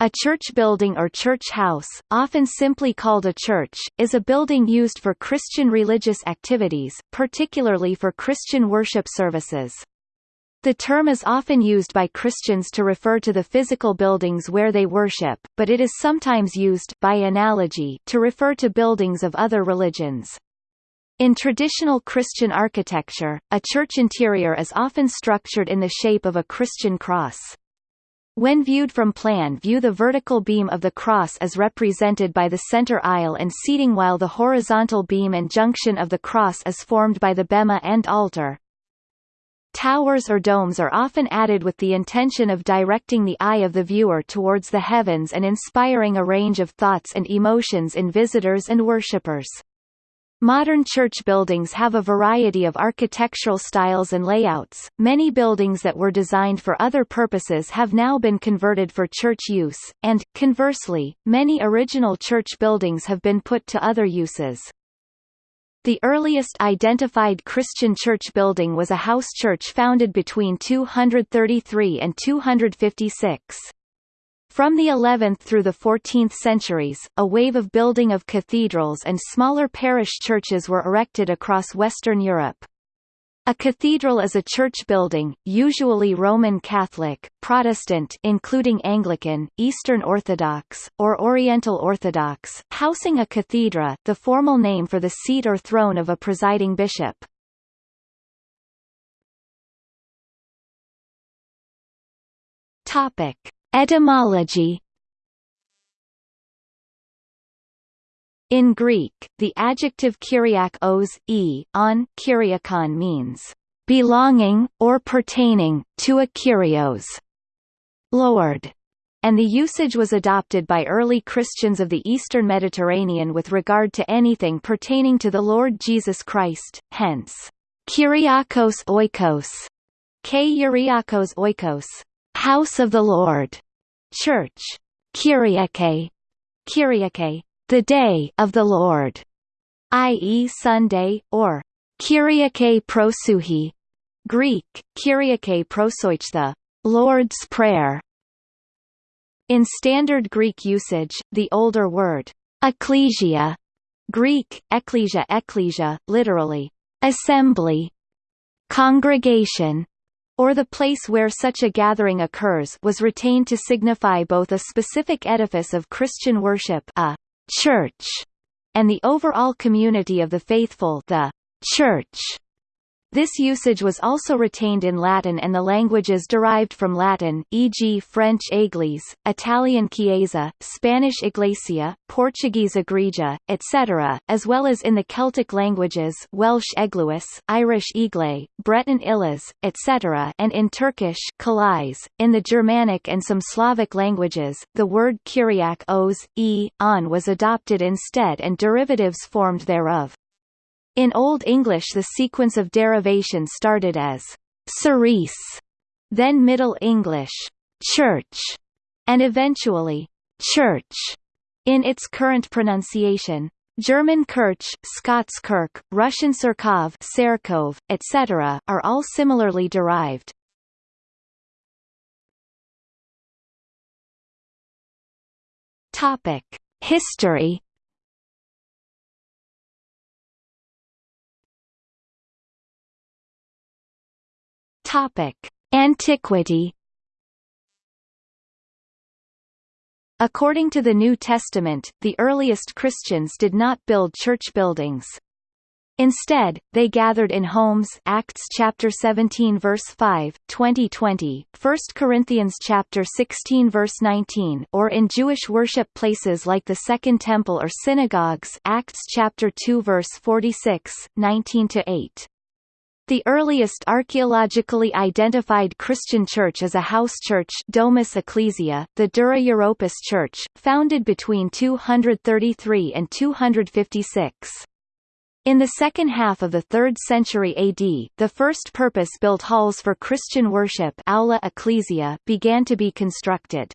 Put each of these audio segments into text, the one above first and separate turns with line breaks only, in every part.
A church building or church house, often simply called a church, is a building used for Christian religious activities, particularly for Christian worship services. The term is often used by Christians to refer to the physical buildings where they worship, but it is sometimes used by analogy to refer to buildings of other religions. In traditional Christian architecture, a church interior is often structured in the shape of a Christian cross. When viewed from plan view the vertical beam of the cross is represented by the center aisle and seating while the horizontal beam and junction of the cross is formed by the bema and altar. Towers or domes are often added with the intention of directing the eye of the viewer towards the heavens and inspiring a range of thoughts and emotions in visitors and worshippers. Modern church buildings have a variety of architectural styles and layouts. Many buildings that were designed for other purposes have now been converted for church use, and, conversely, many original church buildings have been put to other uses. The earliest identified Christian church building was a house church founded between 233 and 256. From the 11th through the 14th centuries, a wave of building of cathedrals and smaller parish churches were erected across Western Europe. A cathedral is a church building, usually Roman Catholic, Protestant including Anglican, Eastern Orthodox, or Oriental Orthodox, housing a cathedra the formal name for the seat or throne of a presiding bishop. Topic. Etymology. In Greek, the adjective kyriakos e, on kyriakon means, belonging, or pertaining, to a kyrios, Lord, and the usage was adopted by early Christians of the eastern Mediterranean with regard to anything pertaining to the Lord Jesus Christ, hence, Kyriakos oikos, Kyriakos oikos, House of the Lord, Church, Kyriake, Kyriake, the Day of the Lord, i.e. Sunday, or Kyriake prosouhi, Greek, Kyriake prosoich the Lord's Prayer. In standard Greek usage, the older word, ecclesia, Greek, ekklesia ekklesia, literally, assembly, congregation, or the place where such a gathering occurs was retained to signify both a specific edifice of Christian worship a church, and the overall community of the faithful the church. This usage was also retained in Latin and the languages derived from Latin e.g. French église, Italian chiesa, Spanish iglesia, Portuguese igreja, etc., as well as in the Celtic languages Welsh eglwys, Irish igle, Breton illas, etc. and in Turkish kalais. .In the Germanic and some Slavic languages, the word kyriak os, e, on was adopted instead and derivatives formed thereof. In Old English the sequence of derivation started as cirice, then Middle English church, and eventually church in its current pronunciation. German Kirch, Scots Kirk, Russian Serkov, Serkov, etc., are all similarly derived. Topic: History Topic: Antiquity. According to the New Testament, the earliest Christians did not build church buildings. Instead, they gathered in homes Acts chapter 17 verse 5, 2020, 1 Corinthians chapter 16 verse 19 or in Jewish worship places like the Second Temple or synagogues Acts chapter 2 verse 46, 19 to 8. The earliest archaeologically identified Christian church is a house church Domus Ecclesia, the Dura Europos Church, founded between 233 and 256. In the second half of the 3rd century AD, the first purpose-built halls for Christian worship Aula Ecclesia began to be constructed.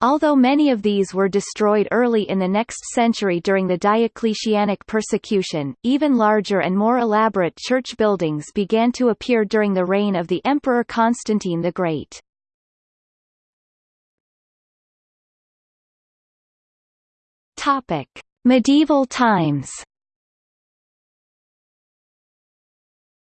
Although many of these were destroyed early in the next century during the Diocletianic persecution, even larger and more elaborate church buildings began to appear during the reign of the Emperor Constantine the Great. Topic: Medieval times.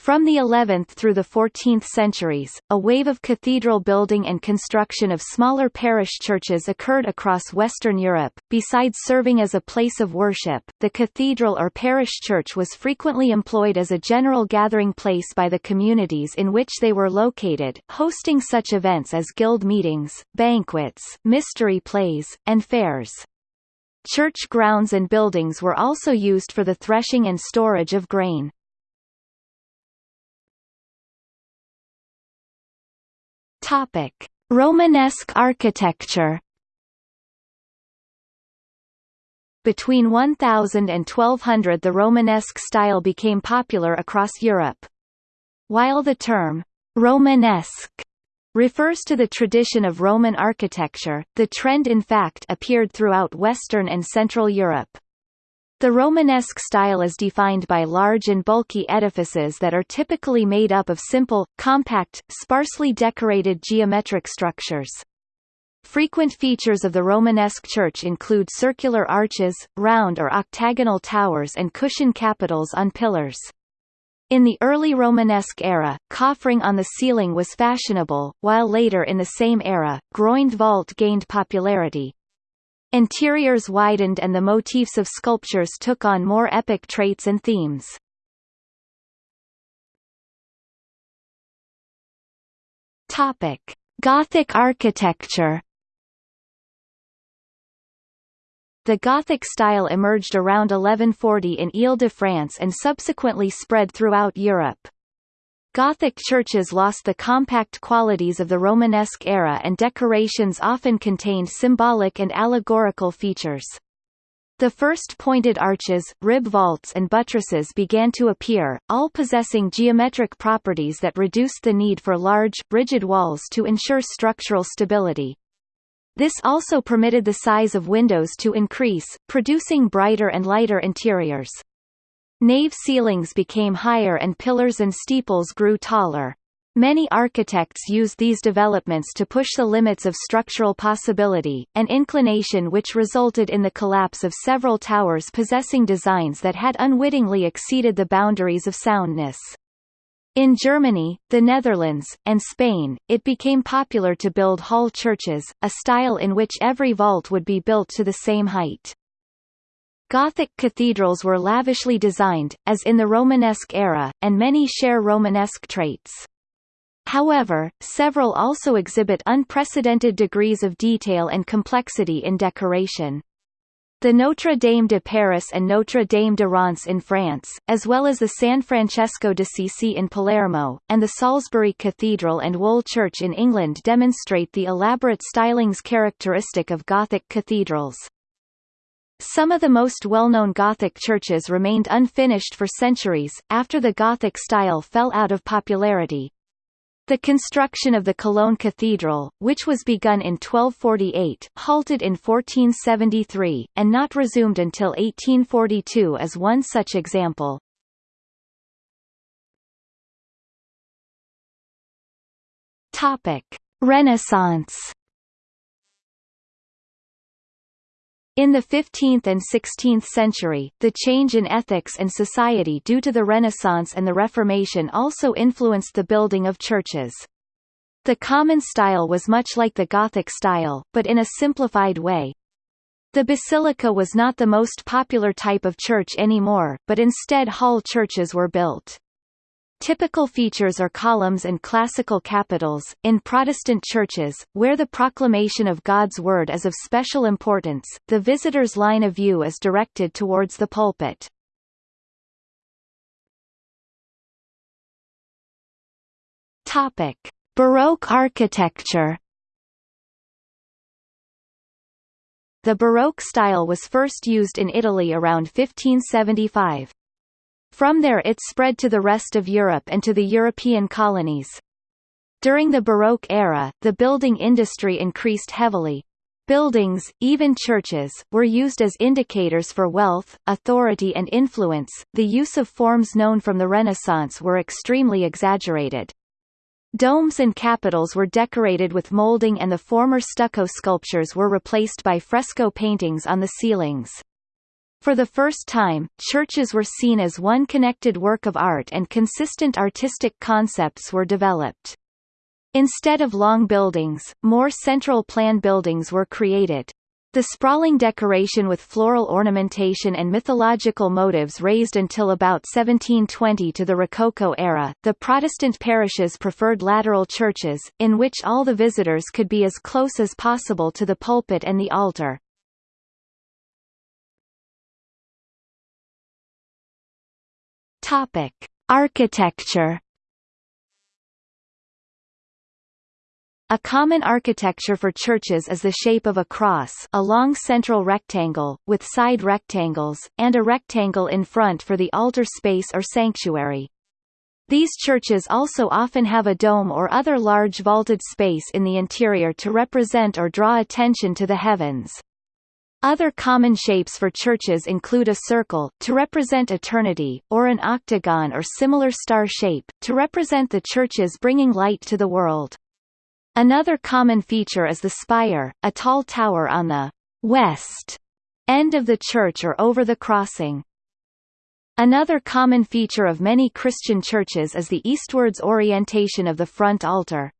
From the 11th through the 14th centuries, a wave of cathedral building and construction of smaller parish churches occurred across Western Europe. Besides serving as a place of worship, the cathedral or parish church was frequently employed as a general gathering place by the communities in which they were located, hosting such events as guild meetings, banquets, mystery plays, and fairs. Church grounds and buildings were also used for the threshing and storage of grain. Topic: Romanesque architecture. Between 1000 and 1200 the Romanesque style became popular across Europe. While the term Romanesque refers to the tradition of Roman architecture, the trend in fact appeared throughout Western and Central Europe. The Romanesque style is defined by large and bulky edifices that are typically made up of simple, compact, sparsely decorated geometric structures. Frequent features of the Romanesque church include circular arches, round or octagonal towers and cushion capitals on pillars. In the early Romanesque era, coffering on the ceiling was fashionable, while later in the same era, groined vault gained popularity. Interiors widened and the motifs of sculptures took on more epic traits and themes. Topic: Gothic architecture. The Gothic style emerged around 1140 in Ile-de-France and subsequently spread throughout Europe. Gothic churches lost the compact qualities of the Romanesque era and decorations often contained symbolic and allegorical features. The first pointed arches, rib vaults and buttresses began to appear, all possessing geometric properties that reduced the need for large, rigid walls to ensure structural stability. This also permitted the size of windows to increase, producing brighter and lighter interiors. Nave ceilings became higher and pillars and steeples grew taller. Many architects used these developments to push the limits of structural possibility, an inclination which resulted in the collapse of several towers possessing designs that had unwittingly exceeded the boundaries of soundness. In Germany, the Netherlands, and Spain, it became popular to build hall churches, a style in which every vault would be built to the same height. Gothic cathedrals were lavishly designed, as in the Romanesque era, and many share Romanesque traits. However, several also exhibit unprecedented degrees of detail and complexity in decoration. The Notre Dame de Paris and Notre Dame de Reims in France, as well as the San Francesco d'Assisi in Palermo, and the Salisbury Cathedral and Wool Church in England demonstrate the elaborate stylings characteristic of Gothic cathedrals. Some of the most well-known Gothic churches remained unfinished for centuries, after the Gothic style fell out of popularity. The construction of the Cologne Cathedral, which was begun in 1248, halted in 1473, and not resumed until 1842 is one such example. Renaissance In the 15th and 16th century, the change in ethics and society due to the Renaissance and the Reformation also influenced the building of churches. The common style was much like the Gothic style, but in a simplified way. The basilica was not the most popular type of church anymore, but instead hall churches were built. Typical features are columns and classical capitals. In Protestant churches, where the proclamation of God's word is of special importance, the visitor's line of view is directed towards the pulpit. Topic: Baroque architecture. The Baroque style was first used in Italy around 1575. From there it spread to the rest of Europe and to the European colonies. During the Baroque era, the building industry increased heavily. Buildings, even churches, were used as indicators for wealth, authority and influence. The use of forms known from the Renaissance were extremely exaggerated. Domes and capitals were decorated with molding and the former stucco sculptures were replaced by fresco paintings on the ceilings. For the first time, churches were seen as one connected work of art and consistent artistic concepts were developed. Instead of long buildings, more central plan buildings were created. The sprawling decoration with floral ornamentation and mythological motives raised until about 1720 to the Rococo era. The Protestant parishes preferred lateral churches, in which all the visitors could be as close as possible to the pulpit and the altar. Topic: Architecture A common architecture for churches is the shape of a cross a long central rectangle, with side rectangles, and a rectangle in front for the altar space or sanctuary. These churches also often have a dome or other large vaulted space in the interior to represent or draw attention to the heavens. Other common shapes for churches include a circle, to represent eternity, or an octagon or similar star shape, to represent the churches bringing light to the world. Another common feature is the spire, a tall tower on the west end of the church or over the crossing. Another common feature of many Christian churches is the eastwards orientation of the front altar.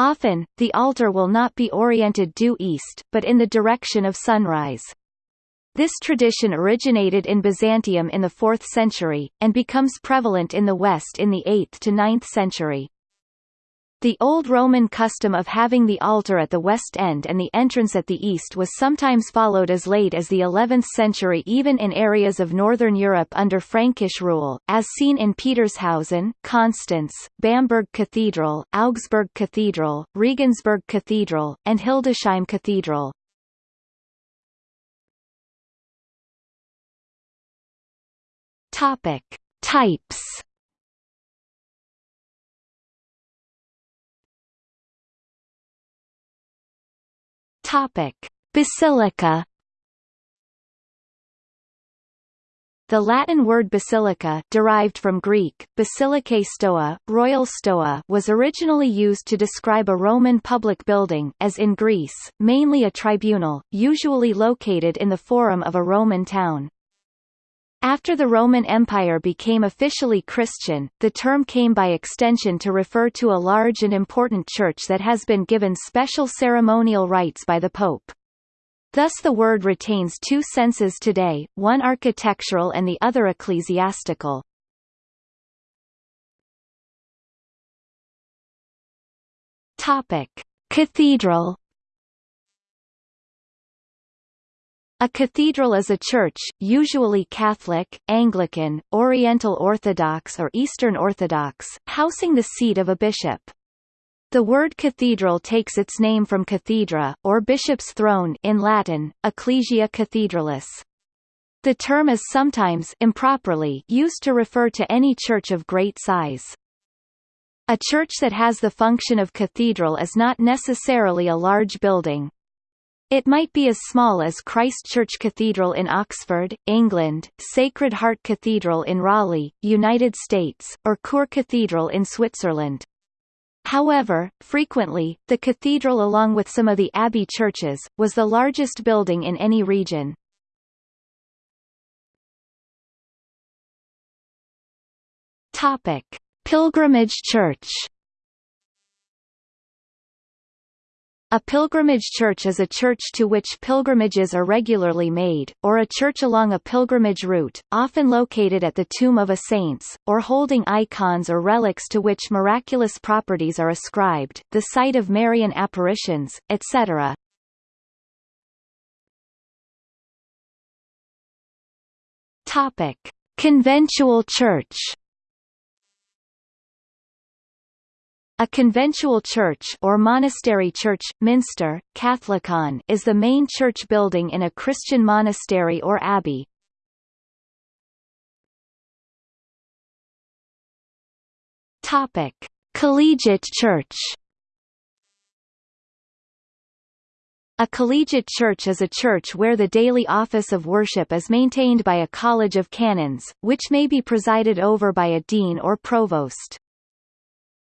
Often, the altar will not be oriented due east, but in the direction of sunrise. This tradition originated in Byzantium in the 4th century, and becomes prevalent in the West in the 8th to 9th century. The old Roman custom of having the altar at the west end and the entrance at the east was sometimes followed as late as the 11th century even in areas of northern Europe under Frankish rule, as seen in Petershausen, Constance, Bamberg Cathedral, Augsburg Cathedral, Regensburg Cathedral, and Hildesheim Cathedral. Topic. Types Topic: Basilica. The Latin word basilica derived from Greek, basilicae stoa, royal stoa was originally used to describe a Roman public building as in Greece, mainly a tribunal, usually located in the forum of a Roman town. After the Roman Empire became officially Christian, the term came by extension to refer to a large and important church that has been given special ceremonial rights by the Pope. Thus the word retains two senses today, one architectural and the other ecclesiastical. Topic: Cathedral A cathedral is a church, usually Catholic, Anglican, Oriental Orthodox or Eastern Orthodox, housing the seat of a bishop. The word cathedral takes its name from cathedra, or bishop's throne in Latin, ecclesia cathedralis. The term is sometimes improperly used to refer to any church of great size. A church that has the function of cathedral is not necessarily a large building, it might be as small as Christ Church Cathedral in Oxford, England, Sacred Heart Cathedral in Raleigh, United States, or Chur Cathedral in Switzerland. However, frequently, the cathedral along with some of the abbey churches, was the largest building in any region. Pilgrimage church A pilgrimage church is a church to which pilgrimages are regularly made, or a church along a pilgrimage route, often located at the tomb of a saints, or holding icons or relics to which miraculous properties are ascribed, the site of Marian apparitions, etc. Topic. Conventual church A conventual church or monastery church, minster, Catholicon is the main church building in a Christian monastery or abbey. Topic: Collegiate church. A collegiate church is a church where the daily office of worship is maintained by a college of canons, which may be presided over by a dean or provost.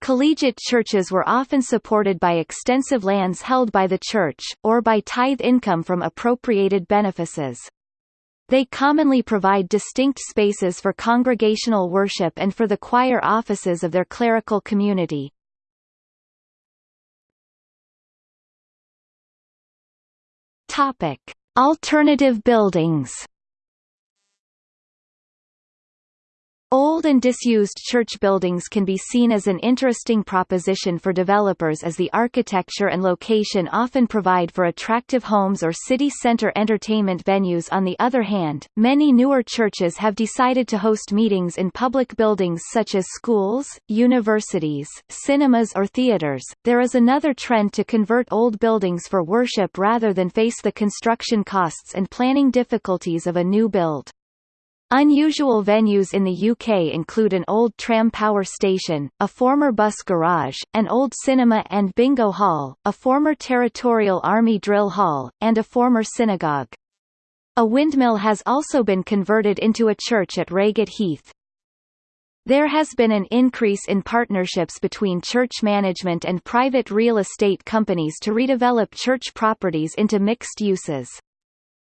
Collegiate churches were often supported by extensive lands held by the church, or by tithe income from appropriated benefices. They commonly provide distinct spaces for congregational worship and for the choir offices of their clerical community. Alternative buildings. Old and disused church buildings can be seen as an interesting proposition for developers as the architecture and location often provide for attractive homes or city center entertainment venues on the other hand, many newer churches have decided to host meetings in public buildings such as schools, universities, cinemas or theaters. There is another trend to convert old buildings for worship rather than face the construction costs and planning difficulties of a new build. Unusual venues in the UK include an old tram power station, a former bus garage, an old cinema and bingo hall, a former Territorial Army drill hall, and a former synagogue. A windmill has also been converted into a church at Reigate Heath. There has been an increase in partnerships between church management and private real estate companies to redevelop church properties into mixed uses.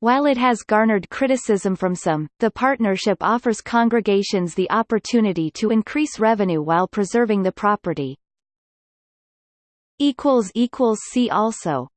While it has garnered criticism from some, the partnership offers congregations the opportunity to increase revenue while preserving the property. See also